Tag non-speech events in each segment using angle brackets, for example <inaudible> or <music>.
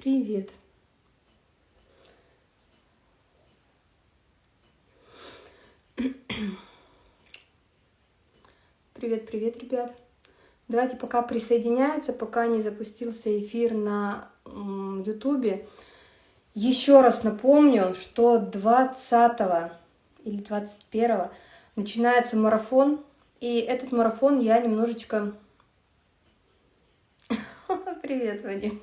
Привет. Привет, привет, ребят. Давайте пока присоединяются, пока не запустился эфир на Ютубе. Еще раз напомню, что 20 или 21 начинается марафон. И этот марафон я немножечко... <laughs> Привет, Вадим.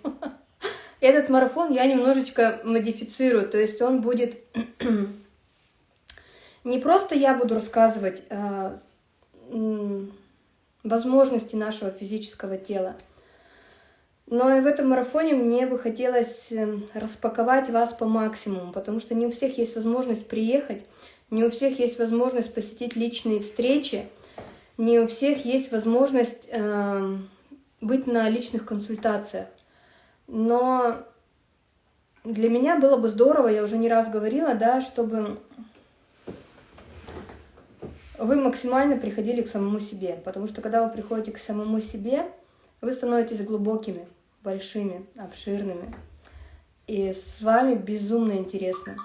Этот марафон я немножечко модифицирую. То есть он будет... <clears throat> Не просто я буду рассказывать а, возможности нашего физического тела, но и в этом марафоне мне бы хотелось эм, распаковать вас по максимуму, потому что не у всех есть возможность приехать, не у всех есть возможность посетить личные встречи, не у всех есть возможность э, быть на личных консультациях. Но для меня было бы здорово, я уже не раз говорила, да, чтобы вы максимально приходили к самому себе. Потому что когда вы приходите к самому себе, вы становитесь глубокими большими, обширными. И с вами безумно интересно.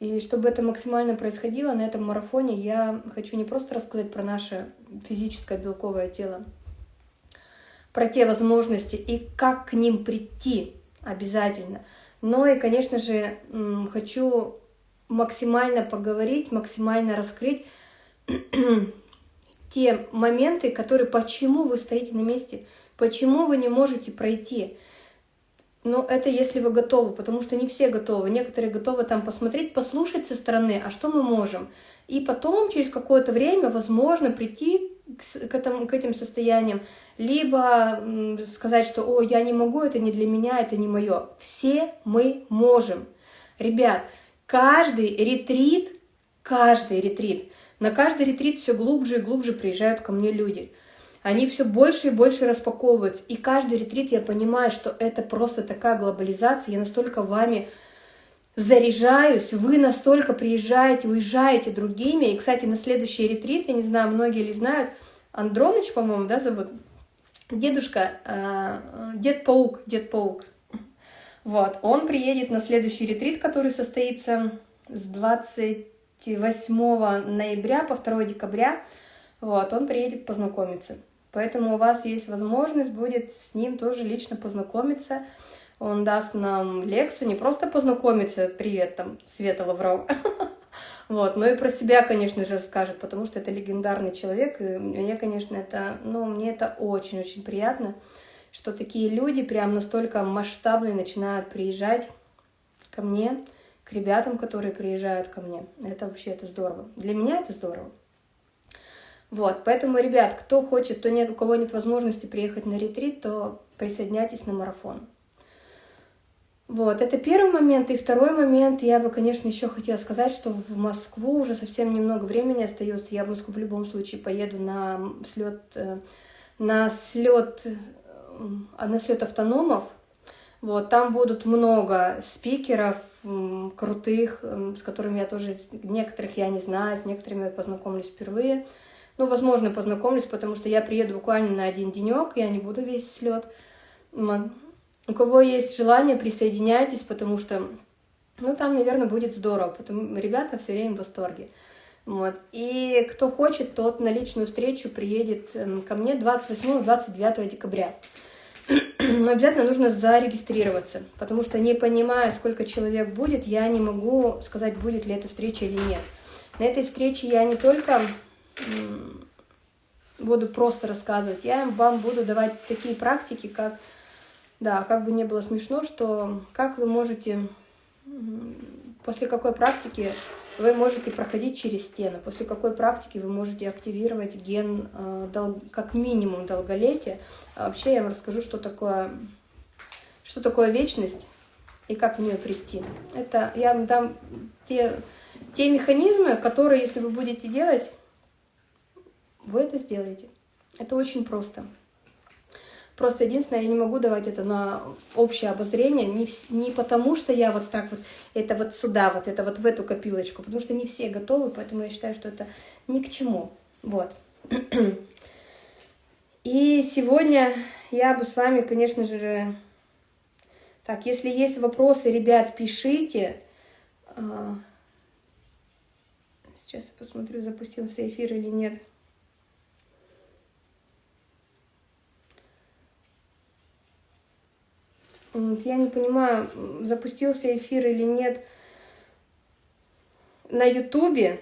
И чтобы это максимально происходило, на этом марафоне я хочу не просто рассказать про наше физическое белковое тело, про те возможности и как к ним прийти обязательно, но и, конечно же, хочу максимально поговорить, максимально раскрыть <clears throat> те моменты, которые, почему вы стоите на месте, Почему вы не можете пройти? Ну, это если вы готовы, потому что не все готовы. Некоторые готовы там посмотреть, послушать со стороны, а что мы можем. И потом, через какое-то время, возможно, прийти к, этому, к этим состояниям. Либо сказать, что «О, я не могу, это не для меня, это не мое». Все мы можем. Ребят, каждый ретрит, каждый ретрит, на каждый ретрит все глубже и глубже приезжают ко мне люди – они все больше и больше распаковываются. И каждый ретрит я понимаю, что это просто такая глобализация, я настолько вами заряжаюсь, вы настолько приезжаете, уезжаете другими. И, кстати, на следующий ретрит, я не знаю, многие ли знают, Андроныч, по-моему, да, зовут? Дедушка, э, Дед-паук, Дед-паук. Вот, он приедет на следующий ретрит, который состоится с 28 ноября по 2 декабря. Вот, он приедет познакомиться. Поэтому у вас есть возможность будет с ним тоже лично познакомиться. Он даст нам лекцию, не просто познакомиться, привет, там, Света Лаврова, <laughs> вот, но и про себя, конечно же, расскажет, потому что это легендарный человек, и мне, конечно, это, ну, мне это очень-очень приятно, что такие люди прям настолько масштабные начинают приезжать ко мне, к ребятам, которые приезжают ко мне. Это вообще, это здорово. Для меня это здорово. Вот, поэтому, ребят, кто хочет, то нет, у кого нет возможности приехать на ретрит, то присоединяйтесь на марафон. Вот, это первый момент. И второй момент, я бы, конечно, еще хотела сказать, что в Москву уже совсем немного времени остается. Я в Москву в любом случае поеду на слет, э, на слет, э, на слет автономов. Вот, там будут много спикеров крутых, с которыми я тоже, некоторых я не знаю, с некоторыми я познакомлюсь впервые. Ну, возможно, познакомлюсь, потому что я приеду буквально на один денек, я не буду весь слет. У кого есть желание, присоединяйтесь, потому что, ну, там, наверное, будет здорово, потому ребята все время в восторге. Вот. И кто хочет, тот на личную встречу приедет эм, ко мне 28-29 декабря. Но обязательно нужно зарегистрироваться, потому что не понимая, сколько человек будет, я не могу сказать, будет ли эта встреча или нет. На этой встрече я не только буду просто рассказывать, я вам буду давать такие практики, как, да, как бы не было смешно, что как вы можете, после какой практики вы можете проходить через стену, после какой практики вы можете активировать ген э, как минимум долголетия. А вообще я вам расскажу, что такое, что такое вечность и как в нее прийти. Это я вам дам те, те механизмы, которые, если вы будете делать, вы это сделаете. Это очень просто. Просто единственное, я не могу давать это на общее обозрение, не, не потому что я вот так вот, это вот сюда, вот это вот в эту копилочку, потому что не все готовы, поэтому я считаю, что это ни к чему. Вот. <clears throat> И сегодня я бы с вами, конечно же, Так, если есть вопросы, ребят, пишите. А, сейчас я посмотрю, запустился эфир или нет. Я не понимаю, запустился эфир или нет на Ютубе,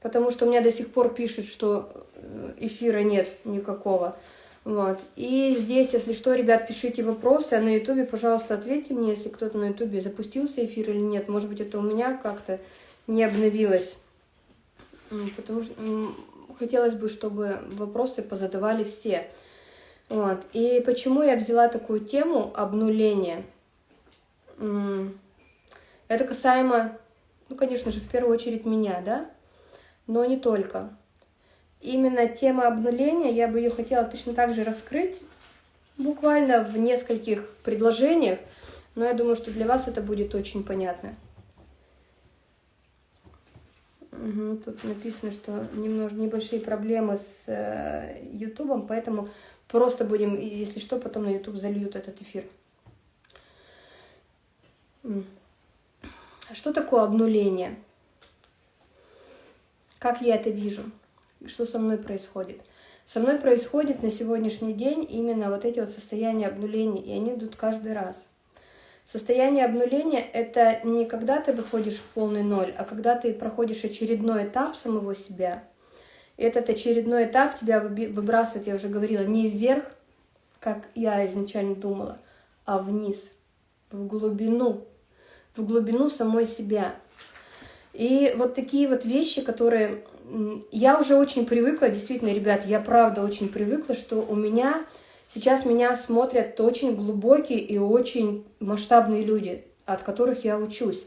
потому что у меня до сих пор пишут, что э, эфира нет никакого. Вот. И здесь, если что, ребят, пишите вопросы, а на ютубе, пожалуйста, ответьте мне, если кто-то на ютубе запустился эфир или нет. Может быть, это у меня как-то не обновилось. Потому что хотелось бы, чтобы вопросы позадавали все. Вот. И почему я взяла такую тему обнуления? Это касаемо, ну, конечно же, в первую очередь меня, да? Но не только. Именно тема обнуления, я бы ее хотела точно так же раскрыть, буквально в нескольких предложениях, но я думаю, что для вас это будет очень понятно. Угу, тут написано, что немного небольшие проблемы с э, Ютубом, поэтому Просто будем, если что, потом на YouTube зальют этот эфир. Что такое обнуление? Как я это вижу? Что со мной происходит? Со мной происходит на сегодняшний день именно вот эти вот состояния обнуления, и они идут каждый раз. Состояние обнуления – это не когда ты выходишь в полный ноль, а когда ты проходишь очередной этап самого себя – этот очередной этап тебя выбрасывает, я уже говорила, не вверх, как я изначально думала, а вниз, в глубину, в глубину самой себя. И вот такие вот вещи, которые... Я уже очень привыкла, действительно, ребят, я правда очень привыкла, что у меня... Сейчас меня смотрят очень глубокие и очень масштабные люди, от которых я учусь.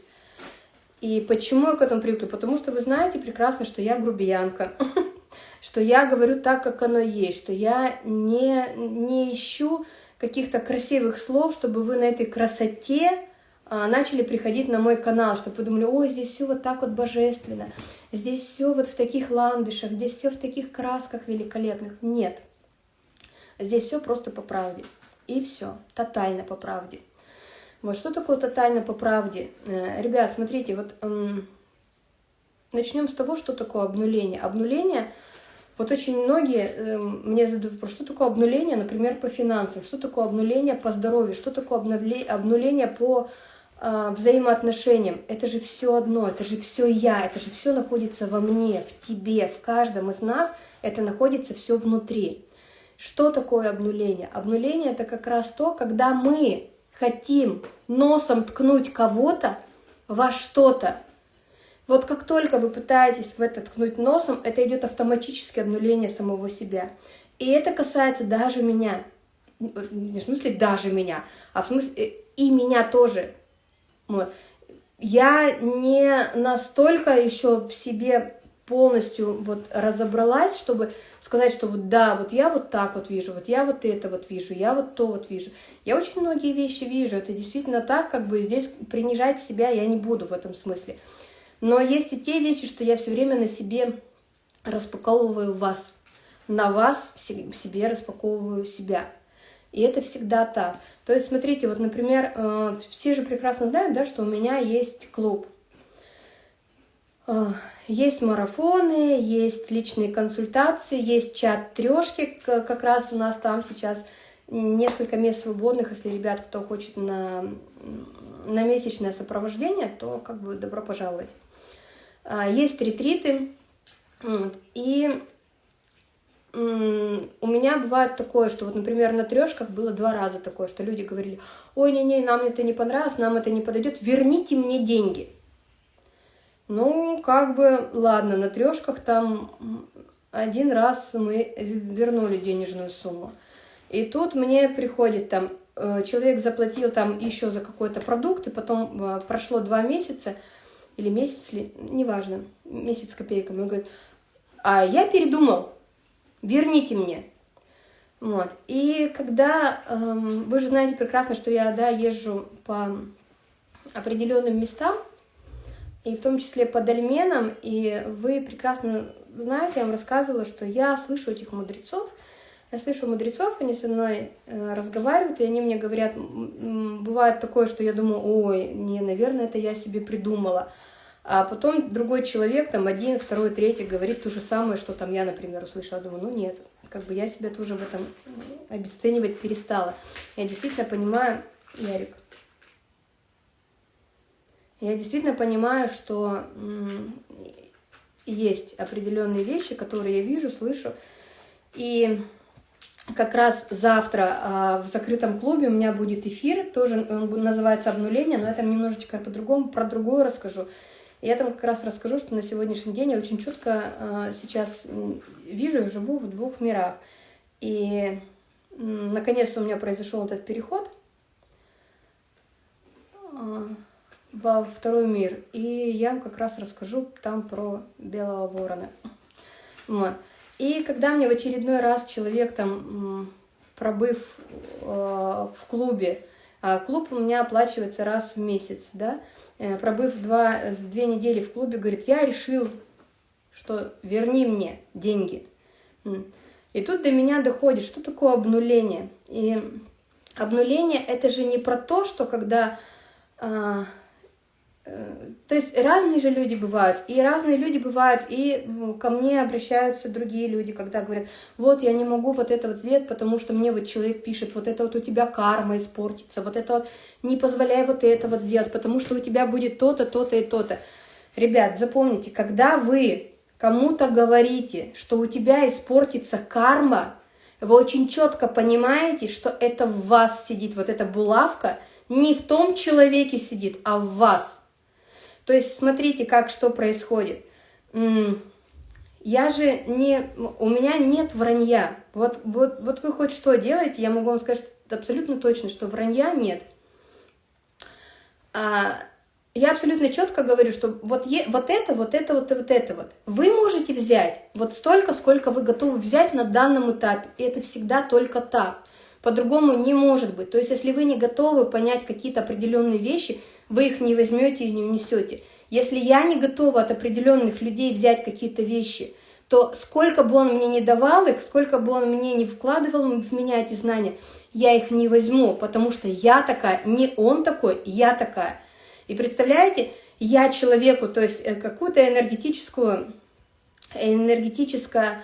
И почему я к этому привыкла? Потому что вы знаете прекрасно, что я грубиянка. <laughs> что я говорю так, как оно есть, что я не, не ищу каких-то красивых слов, чтобы вы на этой красоте а, начали приходить на мой канал, чтобы вы думали, ой, здесь все вот так вот божественно, здесь все вот в таких ландышах, здесь все в таких красках великолепных. Нет, здесь все просто по правде. И все, тотально по правде. Вот что такое тотально по правде? Э, ребят, смотрите, вот начнем с того, что такое обнуление. Обнуление вот очень многие э, мне задают вопрос, что такое обнуление, например, по финансам, что такое обнуление по здоровью, что такое обновление, обнуление по э, взаимоотношениям. Это же все одно, это же все я, это же все находится во мне, в тебе, в каждом из нас, это находится все внутри. Что такое обнуление? Обнуление это как раз то, когда мы хотим носом ткнуть кого-то во что-то, вот как только вы пытаетесь в это ткнуть носом, это идет автоматическое обнуление самого себя. И это касается даже меня. Не в смысле даже меня, а в смысле э, и меня тоже. Вот. Я не настолько еще в себе полностью вот разобралась, чтобы сказать, что вот да, вот я вот так вот вижу, вот я вот это вот вижу, я вот то вот вижу. Я очень многие вещи вижу, это действительно так, как бы здесь принижать себя я не буду в этом смысле. Но есть и те вещи, что я все время на себе распаковываю вас. На вас в себе распаковываю себя. И это всегда так. То есть, смотрите, вот, например, э, все же прекрасно знают, да, что у меня есть клуб. Э, есть марафоны, есть личные консультации, есть чат трешки, как раз у нас там сейчас несколько мест свободных, если ребят, кто хочет на, на месячное сопровождение, то как бы добро пожаловать. А, есть ретриты, и у меня бывает такое, что вот, например, на трешках было два раза такое, что люди говорили, ой, не-не, нам это не понравилось, нам это не подойдет, верните мне деньги. Ну, как бы, ладно, на трешках там один раз мы вернули денежную сумму. И тут мне приходит там, э, человек заплатил там еще за какой-то продукт, и потом э, прошло два месяца, или месяц, ли, неважно, месяц с копейками. Он говорит, а я передумал, верните мне. Вот. И когда, эм, вы же знаете прекрасно, что я, да, езжу по определенным местам, и в том числе по дольменам, и вы прекрасно знаете, я вам рассказывала, что я слышу этих мудрецов, Я слышу мудрецов, они со мной э, разговаривают, и они мне говорят, бывает такое, что я думаю, ой, не, наверное, это я себе придумала. А потом другой человек, там один, второй, третий, говорит то же самое, что там я, например, услышала. Думаю, ну нет, как бы я себя тоже в этом обесценивать перестала. Я действительно понимаю, Ярик, я действительно понимаю, что есть определенные вещи, которые я вижу, слышу. И как раз завтра а, в закрытом клубе у меня будет эфир, тоже он называется «Обнуление», но это немножечко по-другому, про другое расскажу. Я там как раз расскажу, что на сегодняшний день я очень четко а, сейчас вижу и живу в двух мирах. И наконец-то у меня произошел этот переход а, во второй мир. И я вам как раз расскажу там про белого ворона. Вот. И когда мне в очередной раз человек там, пробыв э, в клубе, а клуб у меня оплачивается раз в месяц, да, э, пробыв два, две недели в клубе, говорит, я решил, что верни мне деньги. И тут до меня доходит, что такое обнуление. И обнуление это же не про то, что когда а, то есть разные же люди бывают, и разные люди бывают, и ко мне обращаются другие люди, когда говорят, вот я не могу вот это вот сделать, потому что мне вот человек пишет, вот это вот у тебя карма испортится, вот это вот не позволяй вот это вот сделать, потому что у тебя будет то-то, то-то и то-то. Ребят, запомните, когда вы кому-то говорите, что у тебя испортится карма, вы очень четко понимаете, что это в вас сидит, вот эта булавка не в том человеке сидит, а в вас – то есть смотрите, как что происходит. Я же не... У меня нет вранья. Вот, вот, вот вы хоть что делаете, я могу вам сказать абсолютно точно, что вранья нет. А, я абсолютно четко говорю, что вот, е, вот это, вот это, вот вот это вот. Вы можете взять вот столько, сколько вы готовы взять на данном этапе. И это всегда только так. По-другому не может быть. То есть, если вы не готовы понять какие-то определенные вещи, вы их не возьмете и не унесете. Если я не готова от определенных людей взять какие-то вещи, то сколько бы он мне не давал их, сколько бы он мне не вкладывал в меня эти знания, я их не возьму, потому что я такая, не он такой, я такая. И представляете, я человеку, то есть э, какую-то энергетическую, энергетическое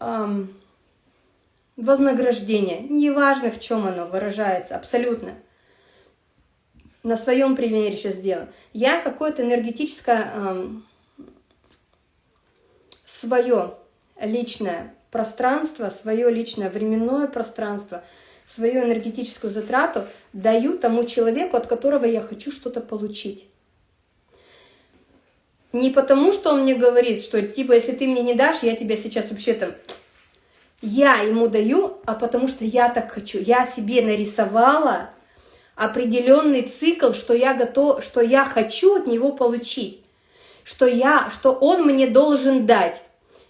эм, вознаграждение, неважно в чем оно выражается, абсолютно – на своем примере сейчас сделаю. Я какое-то энергетическое эм, свое личное пространство, свое личное временное пространство, свою энергетическую затрату даю тому человеку, от которого я хочу что-то получить. Не потому, что он мне говорит, что типа, если ты мне не дашь, я тебя сейчас вообще там... Я ему даю, а потому что я так хочу. Я себе нарисовала определенный цикл, что я готов, что я хочу от него получить, что, я, что он мне должен дать.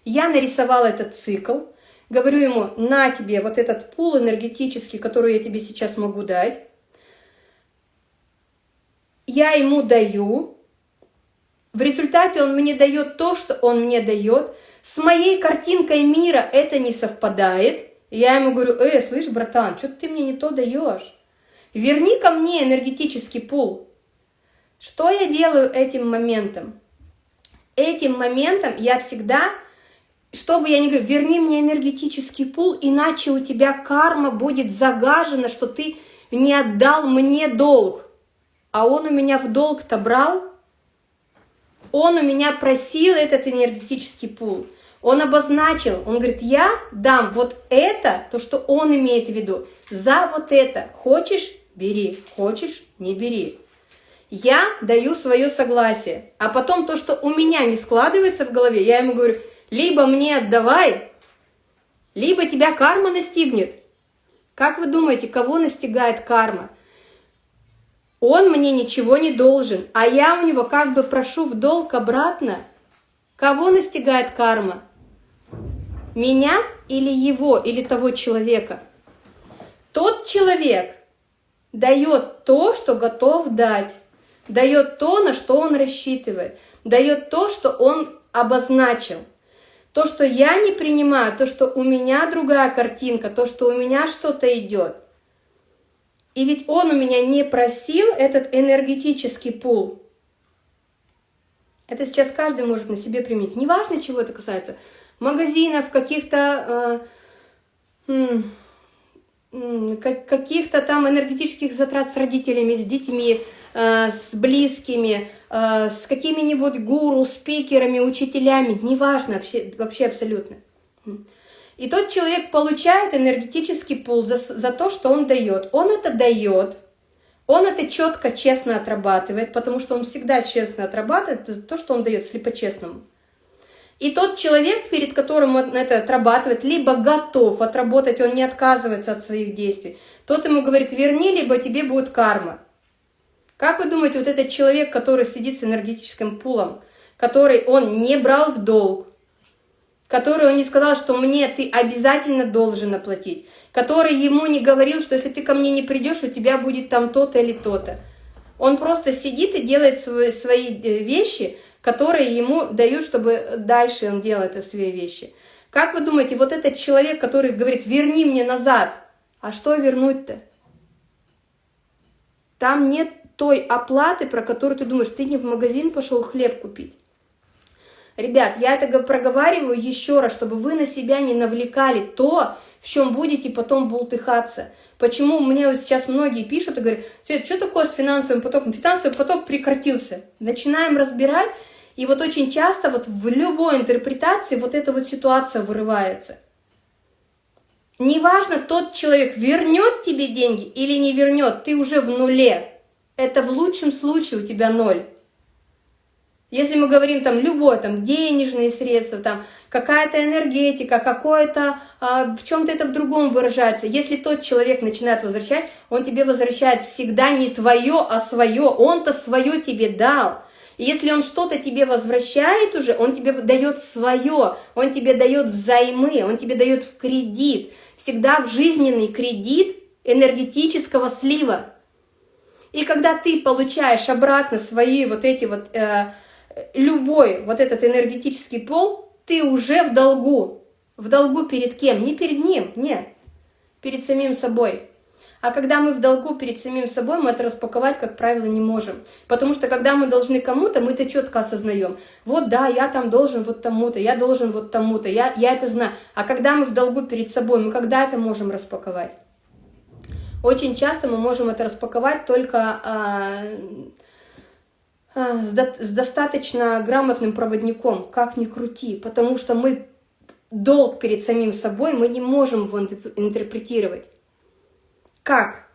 Я нарисовала этот цикл, говорю ему, на тебе вот этот пул энергетический, который я тебе сейчас могу дать. Я ему даю, в результате он мне дает то, что он мне дает. С моей картинкой мира это не совпадает. Я ему говорю, э, слышь, братан, что ты мне не то даешь? Верни ко мне энергетический пул. Что я делаю этим моментом? Этим моментом я всегда, чтобы я не говорю, верни мне энергетический пул, иначе у тебя карма будет загажена, что ты не отдал мне долг. А он у меня в долг-то брал, он у меня просил этот энергетический пул. Он обозначил, он говорит, я дам вот это, то, что он имеет в виду, за вот это. Хочешь, бери, хочешь, не бери. Я даю свое согласие, а потом то, что у меня не складывается в голове, я ему говорю, либо мне отдавай, либо тебя карма настигнет. Как вы думаете, кого настигает карма? Он мне ничего не должен, а я у него как бы прошу в долг обратно. Кого настигает карма? Меня или его, или того человека? Тот человек, дает то, что готов дать, дает то, на что он рассчитывает, дает то, что он обозначил. То, что я не принимаю, то, что у меня другая картинка, то, что у меня что-то идет. И ведь он у меня не просил этот энергетический пул. Это сейчас каждый может на себе применить. Неважно, чего это касается. Магазинов, каких-то э, каких-то там энергетических затрат с родителями, с детьми, э, с близкими, э, с какими-нибудь гуру, спикерами, учителями. Неважно вообще, вообще абсолютно. И тот человек получает энергетический пул за, за то, что он дает. Он это дает, он это четко, честно отрабатывает, потому что он всегда честно отрабатывает то, что он дает, если по-честному. И тот человек, перед которым он это отрабатывает, либо готов отработать, он не отказывается от своих действий, тот ему говорит, верни, либо тебе будет карма. Как вы думаете, вот этот человек, который сидит с энергетическим пулом, который он не брал в долг, который он не сказал, что мне ты обязательно должен оплатить, который ему не говорил, что если ты ко мне не придешь, у тебя будет там то-то или то-то. Он просто сидит и делает свои, свои э, вещи, которые ему дают, чтобы дальше он делал это свои вещи. Как вы думаете, вот этот человек, который говорит, верни мне назад, а что вернуть-то? Там нет той оплаты, про которую ты думаешь, ты не в магазин пошел хлеб купить. Ребят, я это проговариваю еще раз, чтобы вы на себя не навлекали то, в чем будете потом бултыхаться. Почему мне вот сейчас многие пишут и говорят, Свет, что такое с финансовым потоком? Финансовый поток прекратился. Начинаем разбирать, и вот очень часто вот в любой интерпретации вот эта вот ситуация вырывается. Неважно, тот человек вернет тебе деньги или не вернет, ты уже в нуле. Это в лучшем случае у тебя ноль. Если мы говорим там любое, там денежные средства, там какая-то энергетика, какое-то, а, в чем-то это в другом выражается. Если тот человек начинает возвращать, он тебе возвращает всегда не твое, а свое. Он-то свое тебе дал. Если он что-то тебе возвращает уже, он тебе дает свое, он тебе дает взаймы, он тебе дает в кредит. Всегда в жизненный кредит энергетического слива. И когда ты получаешь обратно свои вот эти вот э, любой вот этот энергетический пол, ты уже в долгу. В долгу перед кем? Не перед ним, нет. Перед самим собой. А когда мы в долгу перед самим собой, мы это распаковать, как правило, не можем. Потому что когда мы должны кому-то, мы это четко осознаем. Вот да, я там должен вот тому-то, я должен вот тому-то, я, я это знаю. А когда мы в долгу перед собой, мы когда это можем распаковать? Очень часто мы можем это распаковать только... А, а, с достаточно грамотным проводником, как ни крути, потому что мы долг перед самим собой, мы не можем его интерпретировать. Как?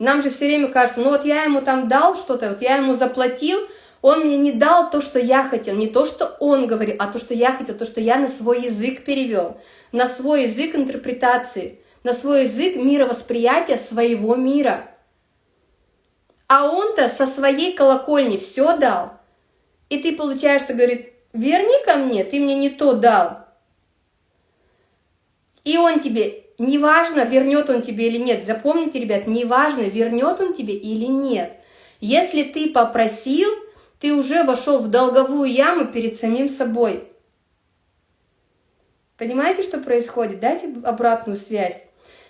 Нам же все время кажется, ну вот я ему там дал что-то, вот я ему заплатил, он мне не дал то, что я хотел, не то, что он говорил, а то, что я хотел, то, что я на свой язык перевел, на свой язык интерпретации, на свой язык мировосприятия своего мира – а он-то со своей колокольни все дал. И ты, получается, говорит, верни ко мне, ты мне не то дал. И он тебе, неважно, вернет он тебе или нет, запомните, ребят, неважно, вернет он тебе или нет. Если ты попросил, ты уже вошел в долговую яму перед самим собой. Понимаете, что происходит? Дайте обратную связь.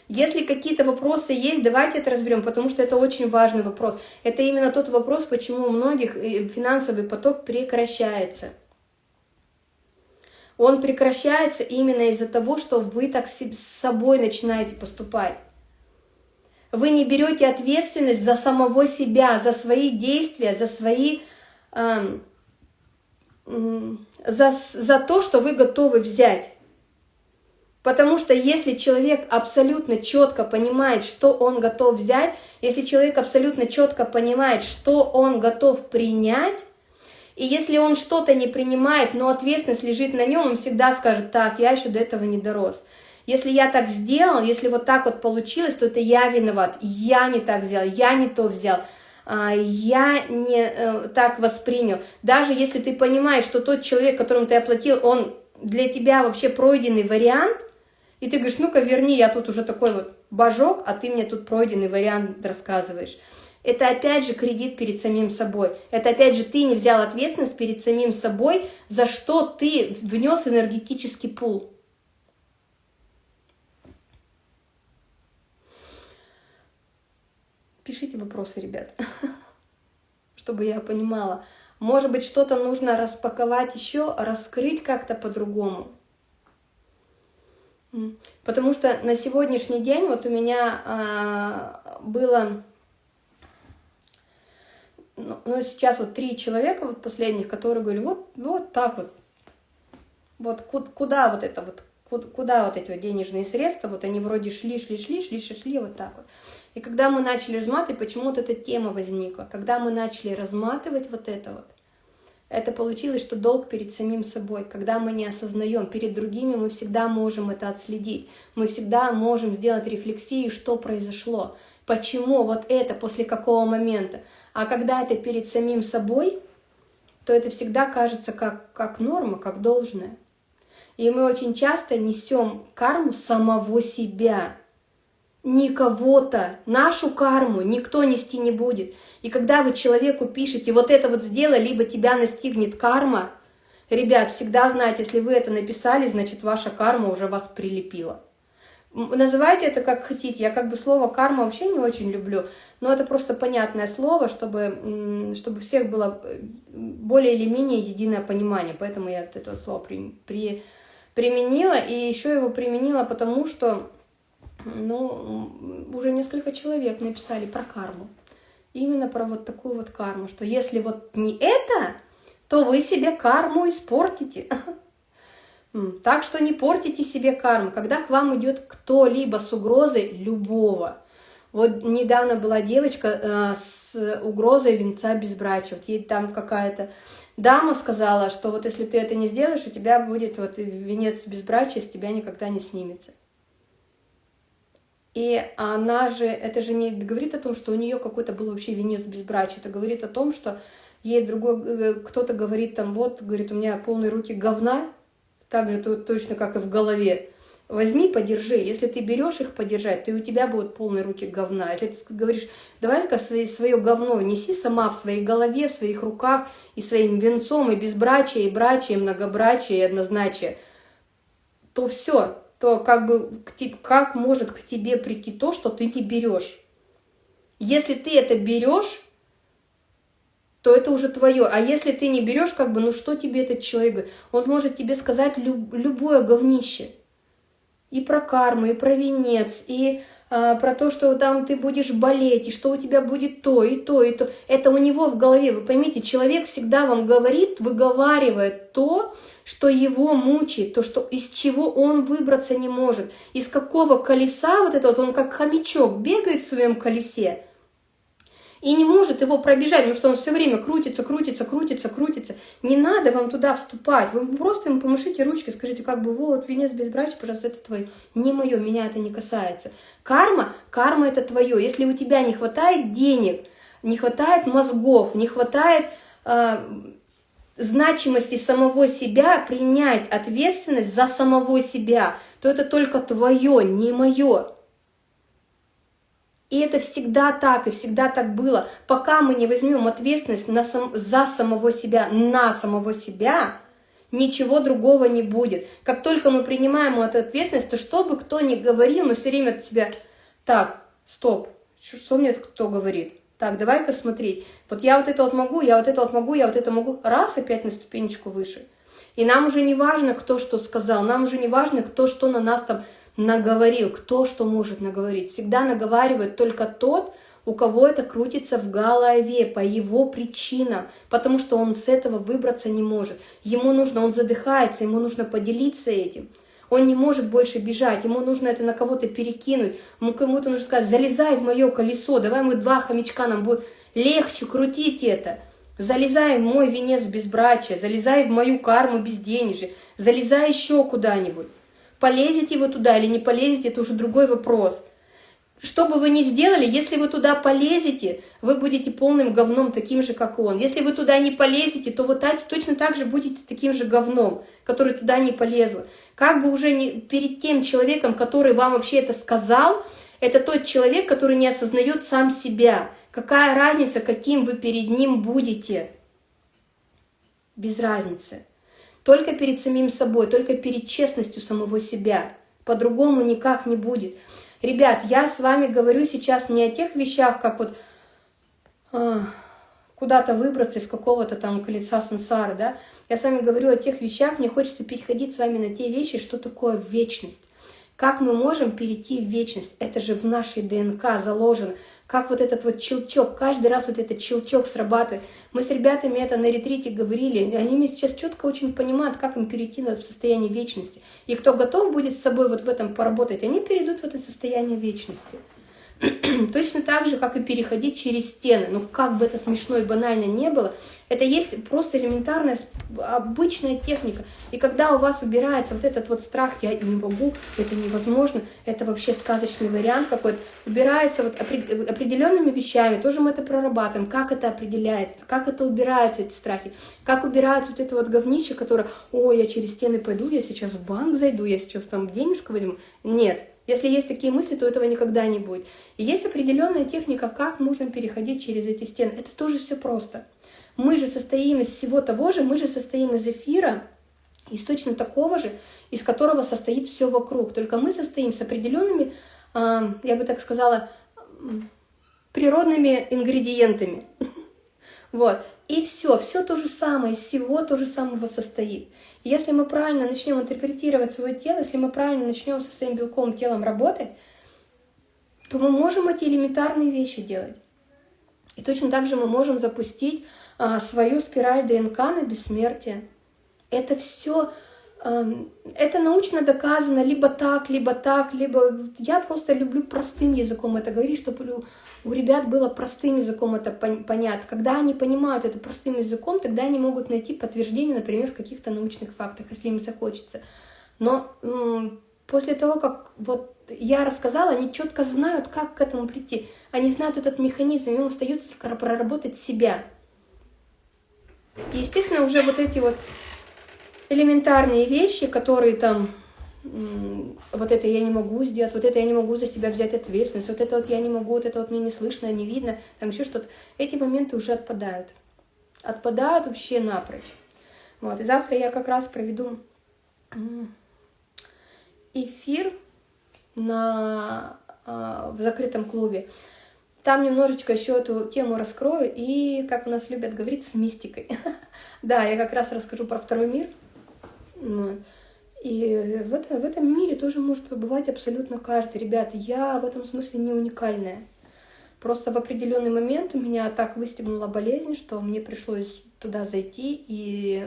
Если какие-то вопросы есть, давайте это разберем, потому что это очень важный вопрос. Это именно тот вопрос, почему у многих э, финансовый поток прекращается. Он прекращается именно из-за того, что вы так с собой начинаете поступать. Вы не берете ответственность за самого себя, за свои действия, за свои... Эм, за, за то, что вы готовы взять. Потому что если человек абсолютно четко понимает, что он готов взять, если человек абсолютно четко понимает, что он готов принять, и если он что-то не принимает, но ответственность лежит на нем, он всегда скажет, так, я еще до этого не дорос. Если я так сделал, если вот так вот получилось, то это я виноват, я не так сделал, я не то взял, а, я не э, так воспринял. Даже если ты понимаешь, что тот человек, которому ты оплатил, он для тебя вообще пройденный вариант, и ты говоришь, ну-ка верни, я тут уже такой вот божок, а ты мне тут пройденный вариант рассказываешь. Это опять же кредит перед самим собой. Это опять же ты не взял ответственность перед самим собой, за что ты внес энергетический пул. Пишите вопросы, ребят, <laughs> чтобы я понимала. Может быть, что-то нужно распаковать еще, раскрыть как-то по-другому. Потому что на сегодняшний день вот у меня а, было ну, ну, сейчас вот три человека вот последних, которые говорили, вот, вот так вот, вот куда вот это вот, куда вот эти вот денежные средства, вот они вроде шли, шли, шли, шли, шли, шли, вот так вот. И когда мы начали разматывать, почему-то эта тема возникла, когда мы начали разматывать вот это вот, это получилось, что долг перед самим собой. Когда мы не осознаем, перед другими мы всегда можем это отследить. Мы всегда можем сделать рефлексию, что произошло, почему вот это, после какого момента. А когда это перед самим собой, то это всегда кажется как, как норма, как должное. И мы очень часто несем карму самого себя, не кого-то. Нашу карму никто нести не будет. И когда вы человеку пишете, вот это вот сделай, либо тебя настигнет карма, ребят, всегда знайте, если вы это написали, значит ваша карма уже вас прилепила. Называйте это как хотите. Я как бы слово карма вообще не очень люблю, но это просто понятное слово, чтобы, чтобы всех было э, более или менее единое понимание. Поэтому я это слово при, при, применила. И еще его применила потому, что ну, уже несколько человек написали про карму. Именно про вот такую вот карму, что если вот не это, то вы себе карму испортите. <laughs> Так что не портите себе карму. Когда к вам идет кто-либо с угрозой любого. Вот недавно была девочка э, с угрозой венца безбрачия. Вот ей там какая-то дама сказала, что вот если ты это не сделаешь, у тебя будет вот венец безбрачия, с тебя никогда не снимется. И она же, это же не говорит о том, что у нее какой-то был вообще венец безбрачия. Это говорит о том, что ей другой, э, кто-то говорит там, вот, говорит, у меня полные руки говна, так же точно, как и в голове. Возьми, подержи. Если ты берешь их подержать, то и у тебя будут полные руки говна. Если ты говоришь, давай-ка свое, говно неси сама в своей голове, в своих руках, и своим венцом, и безбрачие, и брачие, и многобрачие, и однозначие, то все, то как бы как может к тебе прийти то, что ты не берешь. Если ты это берешь, то это уже твое. А если ты не берешь, как бы, ну что тебе этот человек? Он может тебе сказать люб, любое говнище. И про карму, и про венец, и а, про то, что там ты будешь болеть, и что у тебя будет то, и то, и то. Это у него в голове. Вы поймите, человек всегда вам говорит, выговаривает то, что его мучает, то, что из чего он выбраться не может. Из какого колеса вот это вот, он как хомячок бегает в своем колесе, и не может его пробежать, потому что он все время крутится, крутится, крутится, крутится. Не надо вам туда вступать. Вы просто ему помашите ручкой, скажите, как бы, вот, венец безбрачия, пожалуйста, это твое. Не мое, меня это не касается. Карма, карма это твое. Если у тебя не хватает денег, не хватает мозгов, не хватает э, значимости самого себя, принять ответственность за самого себя, то это только твое, не мое. И это всегда так, и всегда так было. Пока мы не возьмем ответственность на сам, за самого себя, на самого себя, ничего другого не будет. Как только мы принимаем эту ответственность, то что бы кто ни говорил, мы все время от себя, так, стоп, что мне кто говорит? Так, давай-ка смотреть. Вот я вот это вот могу, я вот это вот могу, я вот это могу. Раз, опять на ступенечку выше. И нам уже не важно, кто что сказал, нам уже не важно, кто что на нас там наговорил, кто что может наговорить. Всегда наговаривает только тот, у кого это крутится в голове по его причинам, потому что он с этого выбраться не может. Ему нужно, он задыхается, ему нужно поделиться этим. Он не может больше бежать, ему нужно это на кого-то перекинуть, ему кому-то нужно сказать, залезай в мое колесо, давай мы два хомячка, нам будет легче крутить это. Залезай в мой венец безбрачия, залезай в мою карму безденежья, залезай еще куда-нибудь. Полезете вы туда или не полезете, это уже другой вопрос. Что бы вы ни сделали, если вы туда полезете, вы будете полным говном, таким же, как он. Если вы туда не полезете, то вы так, точно так же будете таким же говном, который туда не полезл. Как бы уже не, перед тем человеком, который вам вообще это сказал, это тот человек, который не осознает сам себя, Какая разница, каким вы перед ним будете? Без разницы. Только перед самим собой, только перед честностью самого себя. По-другому никак не будет. Ребят, я с вами говорю сейчас не о тех вещах, как вот э, куда-то выбраться из какого-то там колеса сансары, да. Я с вами говорю о тех вещах, мне хочется переходить с вами на те вещи, что такое вечность. Как мы можем перейти в вечность? Это же в нашей ДНК заложено. Как вот этот вот челчок, каждый раз вот этот челчок срабатывает. Мы с ребятами это на ретрите говорили, и они мне сейчас четко очень понимают, как им перейти в состояние вечности. И кто готов будет с собой вот в этом поработать, они перейдут в это состояние вечности. <clears throat> Точно так же, как и переходить через стены. Ну, как бы это смешно и банально не было, это есть просто элементарная, обычная техника. И когда у вас убирается вот этот вот страх, я не могу, это невозможно, это вообще сказочный вариант какой-то, убирается вот определенными вещами, тоже мы это прорабатываем, как это определяется, как это убираются эти страхи, как убирается вот это вот говнище, которое, ой, я через стены пойду, я сейчас в банк зайду, я сейчас там денежку возьму. Нет, если есть такие мысли, то этого никогда не будет. И есть определенная техника, как можно переходить через эти стены. Это тоже все просто. Мы же состоим из всего того же, мы же состоим из эфира, из точно такого же, из которого состоит все вокруг. Только мы состоим с определенными, а, я бы так сказала, природными ингредиентами. <laughs> Вот. И все, все то же самое, из всего то же самого состоит. И если мы правильно начнем интерпретировать свое тело, если мы правильно начнем со своим белковым телом работать, то мы можем эти элементарные вещи делать. И точно так же мы можем запустить а, свою спираль ДНК на бессмертие. Это все, эм, это научно доказано либо так, либо так, либо... Я просто люблю простым языком это говорить, чтобы у ребят было простым языком это понятно. Когда они понимают это простым языком, тогда они могут найти подтверждение, например, в каких-то научных фактах, если им захочется. Но после того, как вот я рассказала, они четко знают, как к этому прийти. Они знают этот механизм, им остается только проработать себя. И, естественно, уже вот эти вот элементарные вещи, которые там вот это я не могу сделать, вот это я не могу за себя взять ответственность, вот это вот я не могу, вот это вот мне не слышно, не видно, там еще что-то. Эти моменты уже отпадают. Отпадают вообще напрочь. Вот, и завтра я как раз проведу эфир на, а, в закрытом клубе. Там немножечко еще эту тему раскрою и, как у нас любят говорить, с мистикой. <laughs> Да, я как раз расскажу про второй мир. И в, это, в этом мире тоже может побывать абсолютно каждый. Ребята, я в этом смысле не уникальная. Просто в определенный момент меня так выстегнула болезнь, что мне пришлось туда зайти. И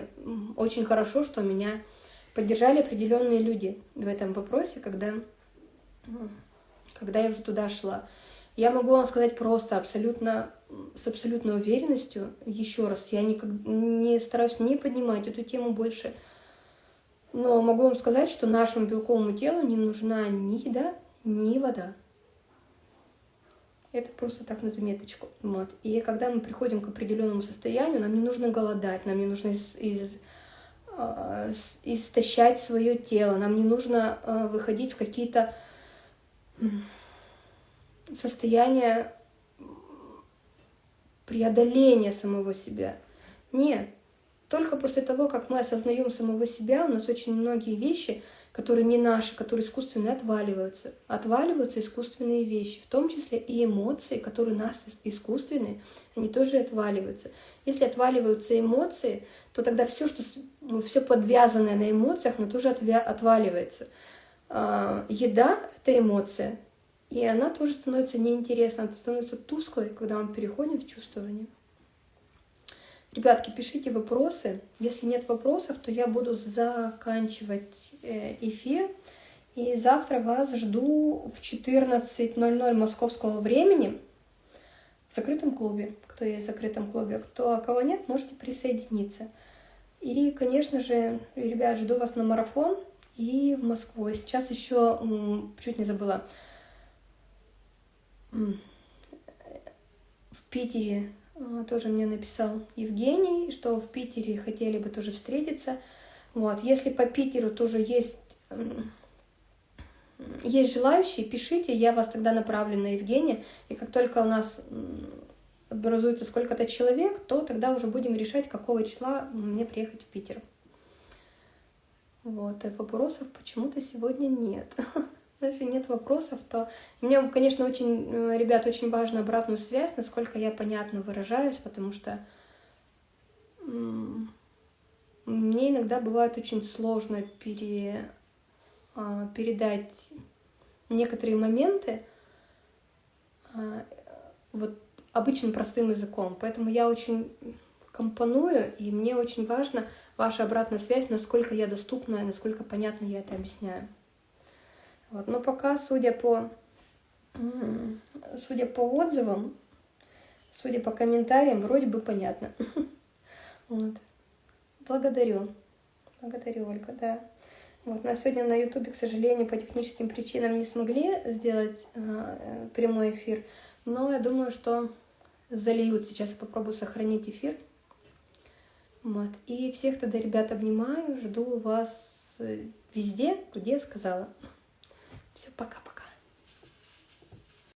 очень хорошо, что меня поддержали определенные люди в этом вопросе, когда, когда я уже туда шла. Я могу вам сказать просто, абсолютно, с абсолютной уверенностью, еще раз, я никак, не стараюсь не поднимать эту тему больше, но могу вам сказать, что нашему белковому телу не нужна ни еда, ни вода. Это просто так на заметочку. Вот. И когда мы приходим к определенному состоянию, нам не нужно голодать, нам не нужно из, из, э, истощать свое тело, нам не нужно э, выходить в какие-то состояния преодоления самого себя. Нет, только после того, как мы осознаем самого себя, у нас очень многие вещи, которые не наши, которые искусственные, отваливаются. Отваливаются искусственные вещи, в том числе и эмоции, которые у нас искусственные, они тоже отваливаются. Если отваливаются эмоции, то тогда все, что ну, все подвязанное на эмоциях, оно тоже отваливается. А, еда — это эмоция, и она тоже становится неинтересной, она становится тусклой, когда мы переходим в чувствование. Ребятки, пишите вопросы. Если нет вопросов, то я буду заканчивать э, эфир. И завтра вас жду в 14.00 московского времени в закрытом клубе. Кто есть в закрытом клубе, кто, а кого нет, можете присоединиться. И, конечно же, ребят, жду вас на марафон и в Москву. Сейчас еще, чуть не забыла, в Питере тоже мне написал Евгений, что в Питере хотели бы тоже встретиться. Вот. Если по Питеру тоже есть, есть желающие, пишите, я вас тогда направлю на Евгения. И как только у нас образуется сколько-то человек, то тогда уже будем решать, какого числа мне приехать в Питер. Вот, и вопросов почему-то сегодня нет. <laughs> Если нет вопросов, то мне, конечно, очень, э, ребят, очень важно обратную связь, насколько я понятно выражаюсь, потому что мне иногда бывает очень сложно пере, а, передать некоторые моменты а, вот обычным простым языком. Поэтому я очень компоную, и мне очень важно ваша обратная связь, насколько я доступна, насколько понятно я это объясняю. Вот. Но пока, судя по, судя по отзывам, судя по комментариям, вроде бы понятно. <laughs> Вот. Благодарю. Благодарю, Ольга, да. Вот, на сегодня на Ютубе, к сожалению, по техническим причинам не смогли сделать э, прямой эфир, но я думаю, что зальют. Сейчас я попробую сохранить эфир. Вот. И всех тогда, ребят, обнимаю, жду вас э, везде, где сказала. Все, пока-пока.